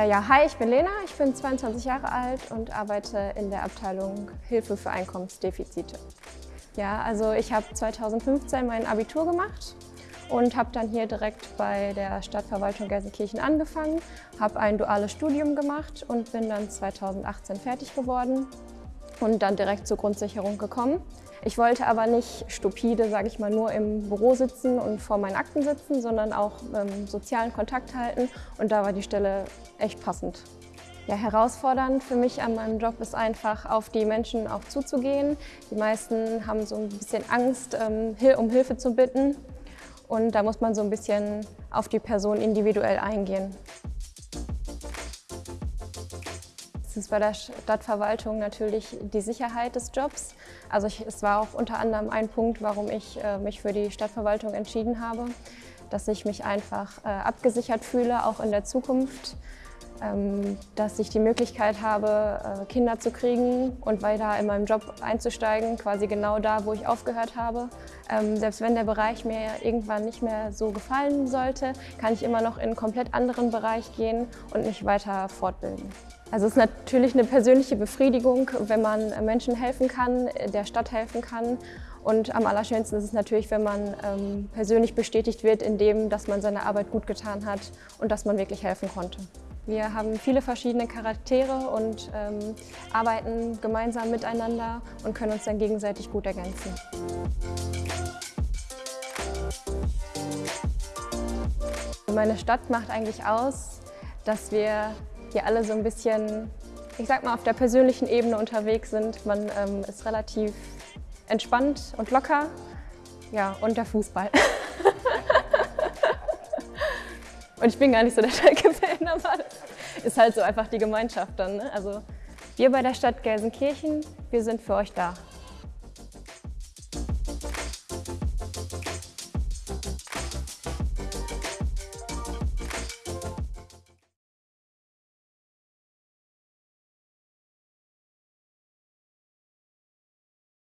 Äh, ja, hi, ich bin Lena, ich bin 22 Jahre alt und arbeite in der Abteilung Hilfe für Einkommensdefizite. Ja, also ich habe 2015 mein Abitur gemacht und habe dann hier direkt bei der Stadtverwaltung Gelsenkirchen angefangen, habe ein duales Studium gemacht und bin dann 2018 fertig geworden und dann direkt zur Grundsicherung gekommen. Ich wollte aber nicht stupide, sage ich mal, nur im Büro sitzen und vor meinen Akten sitzen, sondern auch ähm, sozialen Kontakt halten und da war die Stelle echt passend. Ja, herausfordernd für mich an meinem Job ist einfach, auf die Menschen auch zuzugehen. Die meisten haben so ein bisschen Angst, ähm, um Hilfe zu bitten und da muss man so ein bisschen auf die Person individuell eingehen. Es ist bei der Stadtverwaltung natürlich die Sicherheit des Jobs. Also ich, es war auch unter anderem ein Punkt, warum ich äh, mich für die Stadtverwaltung entschieden habe, dass ich mich einfach äh, abgesichert fühle, auch in der Zukunft. Ähm, dass ich die Möglichkeit habe, äh, Kinder zu kriegen und weiter in meinem Job einzusteigen, quasi genau da, wo ich aufgehört habe. Ähm, selbst wenn der Bereich mir irgendwann nicht mehr so gefallen sollte, kann ich immer noch in einen komplett anderen Bereich gehen und mich weiter fortbilden. Also es ist natürlich eine persönliche Befriedigung, wenn man Menschen helfen kann, der Stadt helfen kann. Und am allerschönsten ist es natürlich, wenn man ähm, persönlich bestätigt wird in dem, dass man seine Arbeit gut getan hat und dass man wirklich helfen konnte. Wir haben viele verschiedene Charaktere und ähm, arbeiten gemeinsam miteinander und können uns dann gegenseitig gut ergänzen. Meine Stadt macht eigentlich aus, dass wir hier alle so ein bisschen, ich sag mal, auf der persönlichen Ebene unterwegs sind. Man ähm, ist relativ entspannt und locker. Ja, und der Fußball. Und ich bin gar nicht so der Schalke-Fan, aber ist halt so einfach die Gemeinschaft dann. Ne? Also wir bei der Stadt Gelsenkirchen, wir sind für euch da.